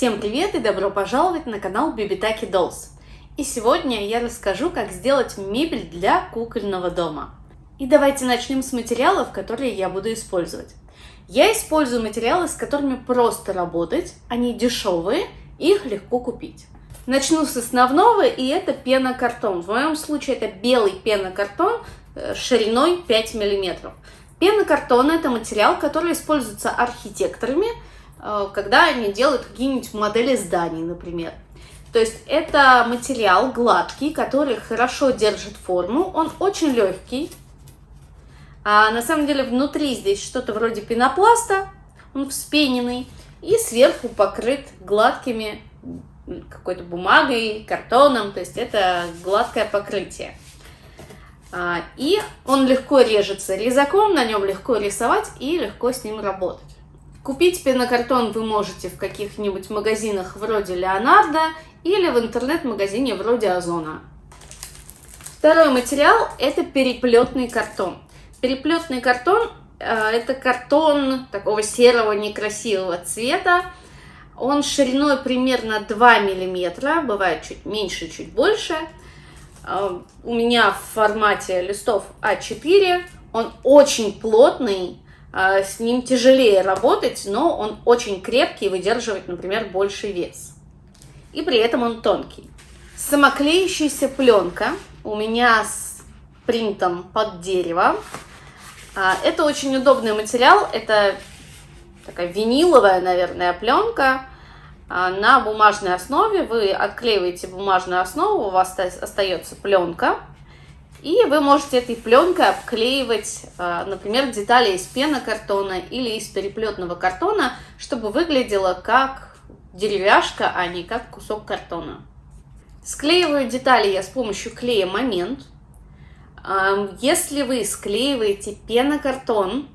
Всем привет и добро пожаловать на канал Бибитаки Dolls. И сегодня я расскажу, как сделать мебель для кукольного дома. И давайте начнем с материалов, которые я буду использовать. Я использую материалы, с которыми просто работать, они дешевые, их легко купить. Начну с основного, и это пенокартон. В моем случае это белый пенокартон э, шириной 5 мм. Пенокартон – это материал, который используется архитекторами, когда они делают какие-нибудь модели зданий, например. То есть это материал гладкий, который хорошо держит форму, он очень легкий. А на самом деле внутри здесь что-то вроде пенопласта, он вспененный, и сверху покрыт гладкими какой-то бумагой, картоном, то есть это гладкое покрытие. А, и он легко режется резаком, на нем легко рисовать и легко с ним работать. Купить пенокартон вы можете в каких-нибудь магазинах вроде Леонардо или в интернет-магазине вроде Озона. Второй материал – это переплетный картон. Переплетный картон э, – это картон такого серого некрасивого цвета. Он шириной примерно 2 мм, бывает чуть меньше, чуть больше – а, у меня в формате листов А4. Он очень плотный, с ним тяжелее работать, но он очень крепкий и выдерживает, например, больший вес. И при этом он тонкий. Самоклеющаяся пленка у меня с принтом под дерево. А, это очень удобный материал, это такая виниловая, наверное, пленка. А, на бумажной основе, вы отклеиваете бумажную основу, у вас остается пленка, и вы можете этой пленкой обклеивать, а, например, детали из пенокартона или из переплетного картона, чтобы выглядело как деревяшка, а не как кусок картона. Склеиваю детали я с помощью клея «Момент». Если вы склеиваете пенокартон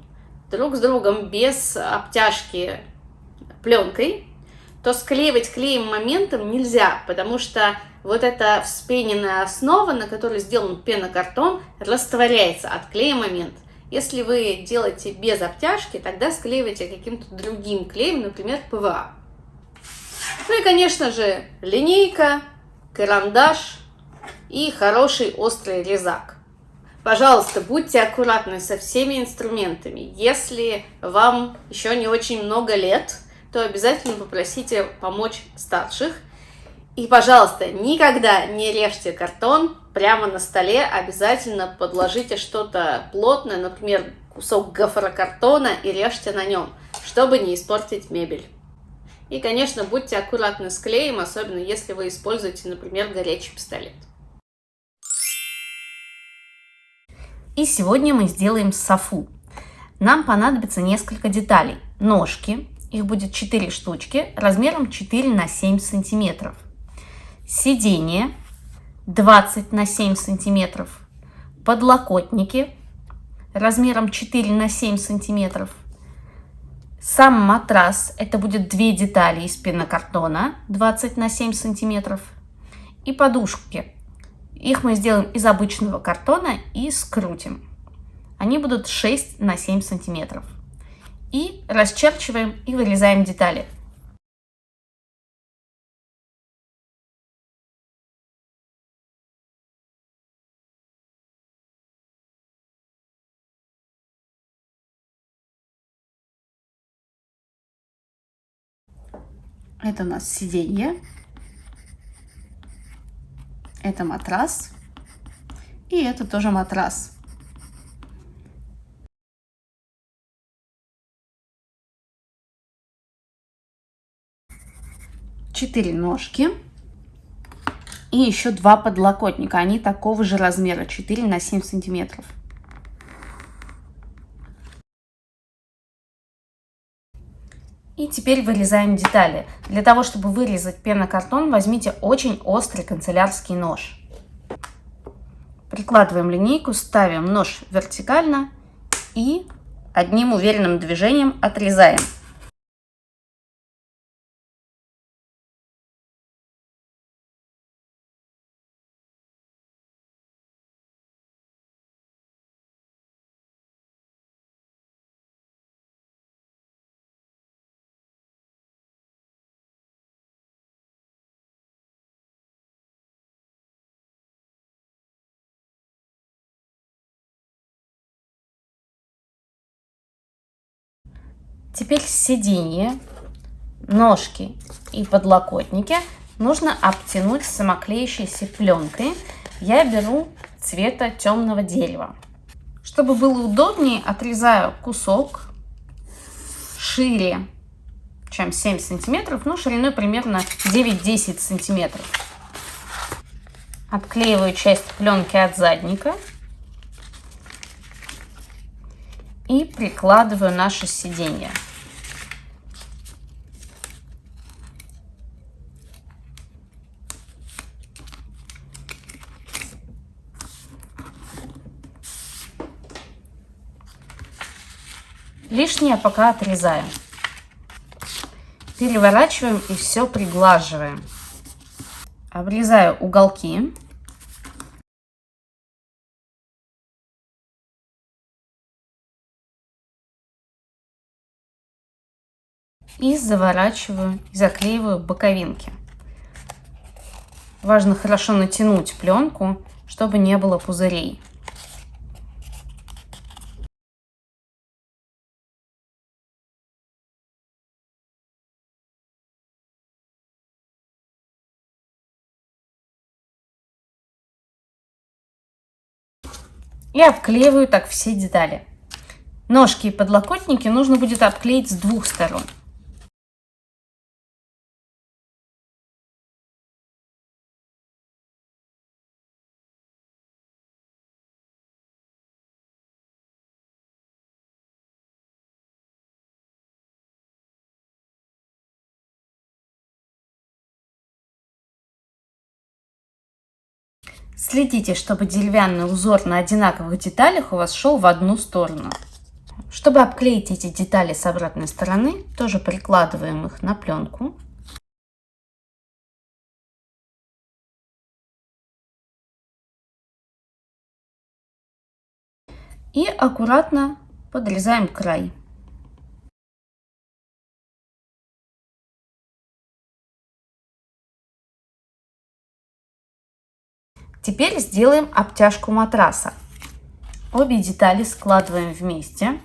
друг с другом без обтяжки пленкой, то склеивать клеем моментом нельзя, потому что вот эта вспененная основа, на которой сделан пенокартон, растворяется от клея момент. Если вы делаете без обтяжки, тогда склеивайте каким-то другим клеем, например, ПВА. Ну и, конечно же, линейка, карандаш и хороший острый резак. Пожалуйста, будьте аккуратны со всеми инструментами. Если вам еще не очень много лет, то обязательно попросите помочь старших. И, пожалуйста, никогда не режьте картон прямо на столе, обязательно подложите что-то плотное, например, кусок гофрокартона и режьте на нем, чтобы не испортить мебель. И, конечно, будьте аккуратны с клеем, особенно если вы используете, например, горячий пистолет. И сегодня мы сделаем софу. Нам понадобится несколько деталей. Ножки, их будет 4 штучки размером 4 на 7 сантиметров. Сиденье 20 на 7 сантиметров. Подлокотники размером 4 на 7 сантиметров. Сам матрас, это будет две детали из пенокартона 20 на 7 сантиметров. И подушки. Их мы сделаем из обычного картона и скрутим. Они будут 6 на 7 сантиметров и расчерчиваем и вырезаем детали. Это у нас сиденье, это матрас, и это тоже матрас. 4 ножки и еще два подлокотника. Они такого же размера, 4 на 7 сантиметров. И теперь вырезаем детали. Для того, чтобы вырезать пенокартон, возьмите очень острый канцелярский нож. Прикладываем линейку, ставим нож вертикально и одним уверенным движением отрезаем. Теперь сиденье, ножки и подлокотники нужно обтянуть самоклеющейся пленкой. Я беру цвета темного дерева. Чтобы было удобнее, отрезаю кусок шире, чем 7 сантиметров, ну, шириной примерно 9-10 сантиметров. Отклеиваю часть пленки от задника и прикладываю наше сиденье. Лишнее пока отрезаем. Переворачиваем и все приглаживаем. Обрезаю уголки. И заворачиваю и заклеиваю боковинки. Важно хорошо натянуть пленку, чтобы не было пузырей. и обклеиваю так все детали. Ножки и подлокотники нужно будет обклеить с двух сторон. Следите, чтобы деревянный узор на одинаковых деталях у вас шел в одну сторону. Чтобы обклеить эти детали с обратной стороны, тоже прикладываем их на пленку. И аккуратно подрезаем край. Теперь сделаем обтяжку матраса. Обе детали складываем вместе.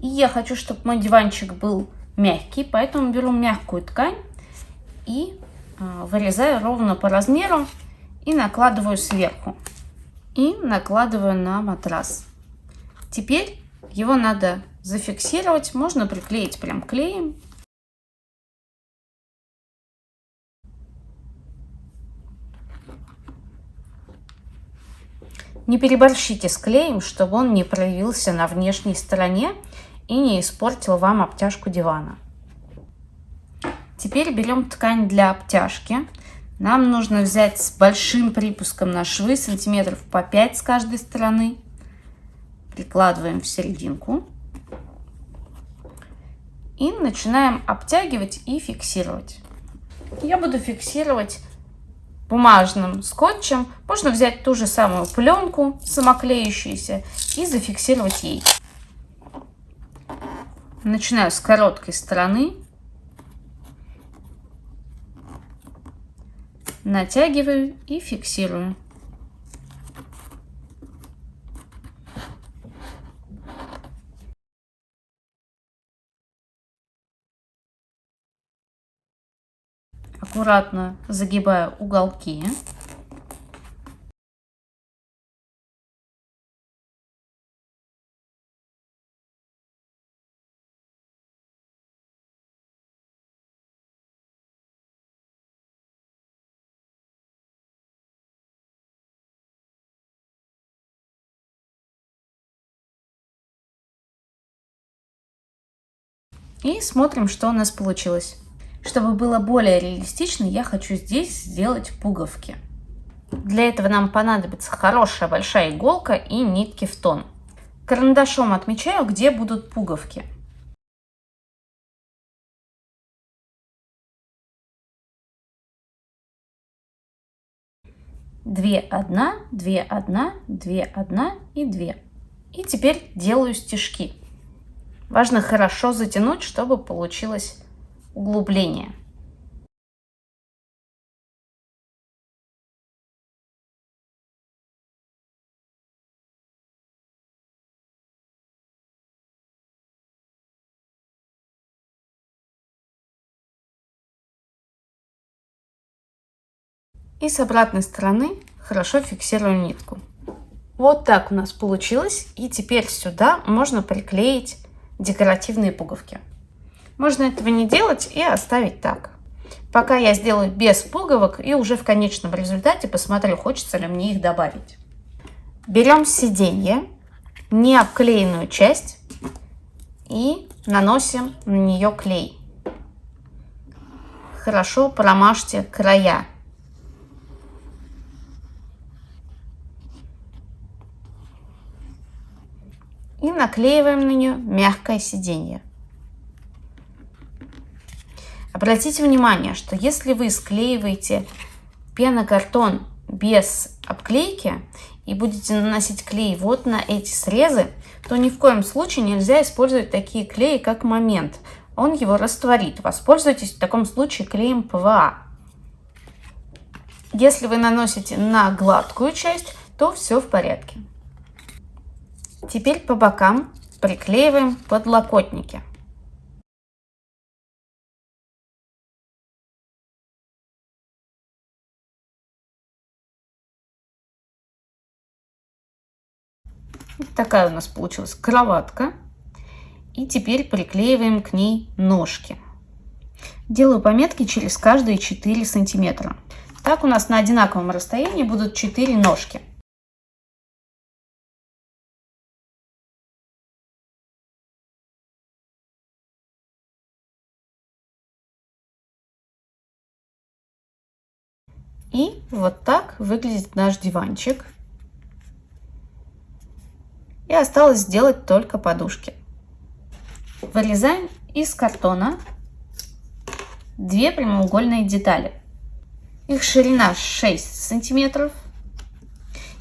И я хочу, чтобы мой диванчик был мягкий, поэтому беру мягкую ткань и а, вырезаю ровно по размеру и накладываю сверху. И накладываю на матрас. Теперь его надо зафиксировать, можно приклеить прям клеем Не переборщите с клеем, чтобы он не проявился на внешней стороне и не испортил вам обтяжку дивана. Теперь берем ткань для обтяжки. Нам нужно взять с большим припуском на швы, сантиметров по 5 с каждой стороны. Прикладываем в серединку. И начинаем обтягивать и фиксировать. Я буду фиксировать бумажным скотчем. Можно взять ту же самую пленку самоклеющуюся и зафиксировать ей. Начинаю с короткой стороны. Натягиваю и фиксирую. Аккуратно загибаю уголки. И смотрим, что у нас получилось. Чтобы было более реалистично, я хочу здесь сделать пуговки. Для этого нам понадобится хорошая большая иголка и нитки в тон. Карандашом отмечаю, где будут пуговки. Две, одна, две, одна, две, одна и две. И теперь делаю стежки. Важно хорошо затянуть, чтобы получилось углубление. И с обратной стороны хорошо фиксирую нитку. Вот так у нас получилось. И теперь сюда можно приклеить декоративные пуговки. Можно этого не делать и оставить так. Пока я сделаю без пуговок и уже в конечном результате посмотрю, хочется ли мне их добавить. Берем сиденье, не обклеенную часть и наносим на нее клей. Хорошо промажьте края. И наклеиваем на нее мягкое сиденье. Обратите внимание, что если вы склеиваете пенокартон без обклейки и будете наносить клей вот на эти срезы, то ни в коем случае нельзя использовать такие клеи, как момент. Он его растворит. Воспользуйтесь в таком случае клеем ПВА. Если вы наносите на гладкую часть, то все в порядке. Теперь по бокам приклеиваем подлокотники. Вот такая у нас получилась кроватка. И теперь приклеиваем к ней ножки. Делаю пометки через каждые 4 сантиметра. Так у нас на одинаковом расстоянии будут 4 ножки. И вот так выглядит наш диванчик. И осталось сделать только подушки. Вырезаем из картона две прямоугольные детали. Их ширина 6 сантиметров.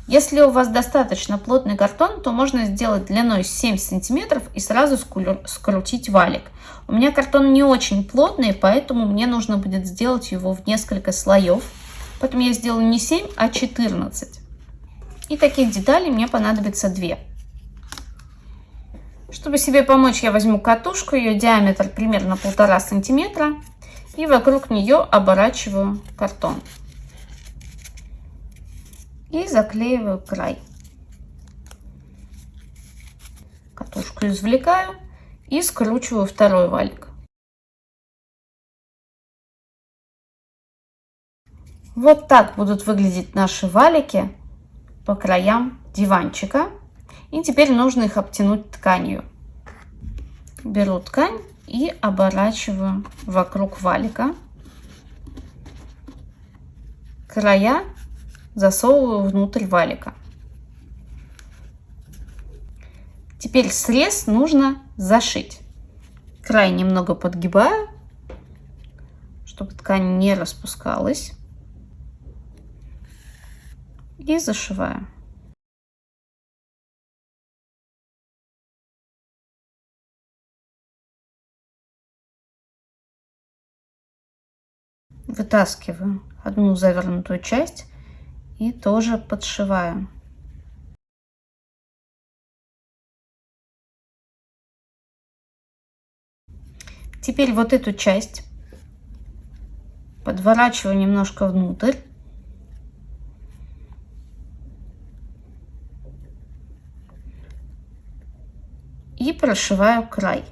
Если у вас достаточно плотный картон, то можно сделать длиной 7 сантиметров и сразу скрутить валик. У меня картон не очень плотный, поэтому мне нужно будет сделать его в несколько слоев. Поэтому я сделаю не 7, а 14. И таких деталей мне понадобится 2. Чтобы себе помочь, я возьму катушку, ее диаметр примерно полтора сантиметра. И вокруг нее оборачиваю картон. И заклеиваю край. Катушку извлекаю и скручиваю второй валик. Вот так будут выглядеть наши валики по краям диванчика. И теперь нужно их обтянуть тканью. Беру ткань и оборачиваю вокруг валика. Края засовываю внутрь валика. Теперь срез нужно зашить. Край немного подгибаю, чтобы ткань не распускалась. И зашиваю. Вытаскиваю одну завернутую часть и тоже подшиваю. Теперь вот эту часть подворачиваю немножко внутрь. И прошиваю край.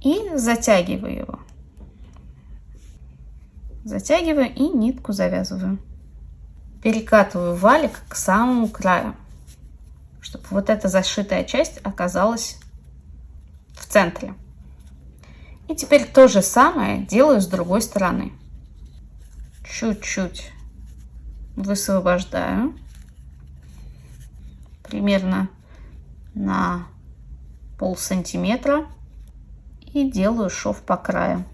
И затягиваю его. Затягиваю и нитку завязываю. Перекатываю валик к самому краю, чтобы вот эта зашитая часть оказалась в центре. И теперь то же самое делаю с другой стороны. Чуть-чуть высвобождаю. Примерно на пол сантиметра и делаю шов по краю.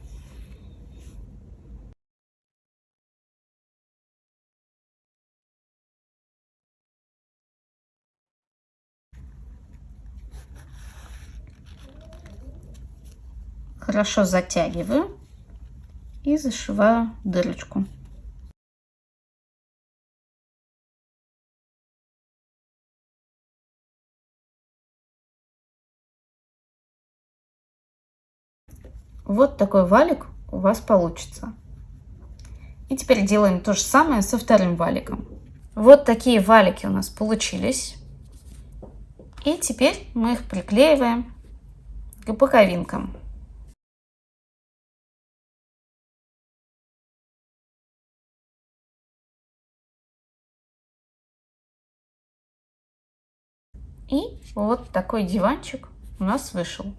Хорошо затягиваю и зашиваю дырочку. Вот такой валик у вас получится. И теперь делаем то же самое со вторым валиком. Вот такие валики у нас получились. И теперь мы их приклеиваем к боковинкам. И вот такой диванчик у нас вышел.